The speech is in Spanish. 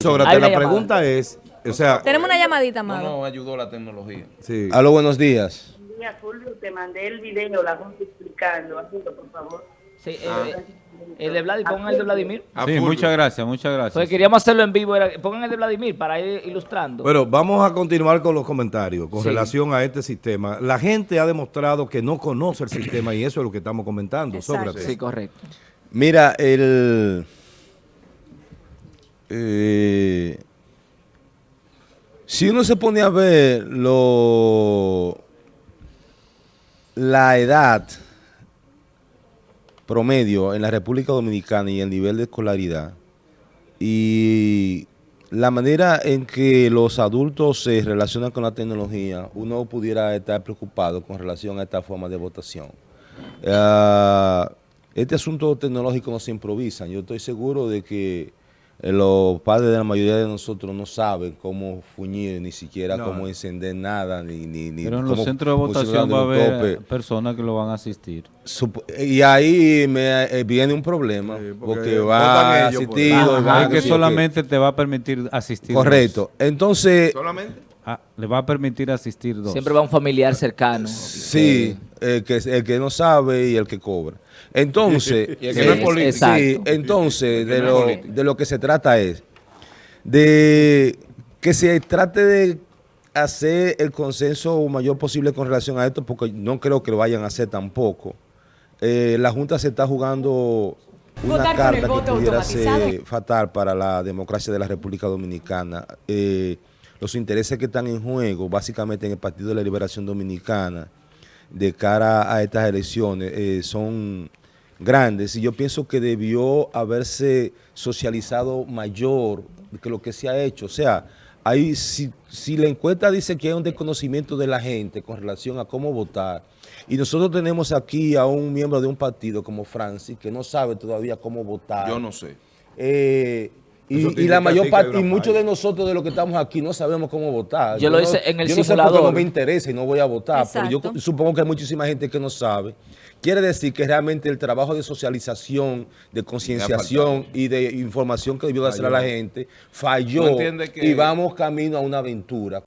Sócrates, la pregunta es, o sea, Tenemos una llamadita, No, amado. no, ayudó la tecnología. sí. Aló, buenos días. Día, Fulvio, te mandé el video, la gente explicando. Hazlo, por favor. Sí, eh, el de Vladimir, pongan el de Vladimir. Sí, muchas gracias, muchas gracias. Porque queríamos hacerlo en vivo, era- pongan el de Vladimir para ir ilustrando. Bueno, vamos a continuar con los comentarios con Sí. relación a este sistema. La gente ha demostrado que no conoce el sistema y eso es lo que estamos comentando. Exacto. Sócrates. sí, correcto. Mira, el... eh, si uno se pone a ver lo, la edad promedio en la República Dominicana y el nivel de escolaridad y la manera en que los adultos se relacionan con la tecnología, uno pudiera estar preocupado con relación a esta forma de votación. Ah, este asunto tecnológico no se improvisa. Yo estoy seguro de que los padres de la mayoría de nosotros no saben cómo fuñir, ni siquiera No. cómo encender nada, ni, ni, ni Pero en cómo los centros de votación va a haber topes. personas que lo van a asistir. Y ahí me, eh, viene un problema, Sí, porque porque va ellos por asistido. va Ah, que solamente te va a permitir asistir. Correcto. Entonces, ¿Solamente? Ah, le va a permitir asistir dos. Siempre va un familiar cercano. sí, el que, el que no sabe y el que cobra. Entonces, Y el que no es eh, político. sí, entonces de lo, de lo que se trata es de que se trate de hacer el consenso mayor posible con relación a esto, porque no creo que lo vayan a hacer tampoco. Eh, la Junta se está jugando una Votar con carta el que voto pudiera automatizado. ser fatal para la democracia de la República Dominicana. Eh, los intereses que están en juego, básicamente en el Partido de la Liberación Dominicana, de cara a estas elecciones, eh, son grandes. Y yo pienso que debió haberse socializado mayor que lo que se ha hecho. O sea, hay, si, si la encuesta dice que hay un desconocimiento de la gente con relación a cómo votar, y nosotros tenemos aquí a un miembro de un partido como Francis, que no sabe todavía cómo votar. Yo no sé. Eh, y, la mayor parte, y muchos de nosotros de los que estamos aquí no sabemos cómo votar. Yo lo no- hice en el yo no sé no me interesa y no voy a votar, pero yo supongo que hay muchísima gente que no sabe. Quiere decir que realmente el trabajo de socialización, de concienciación y de información que debió de hacer a la gente ¿Tú falló entiendes que- y vamos camino a una aventura.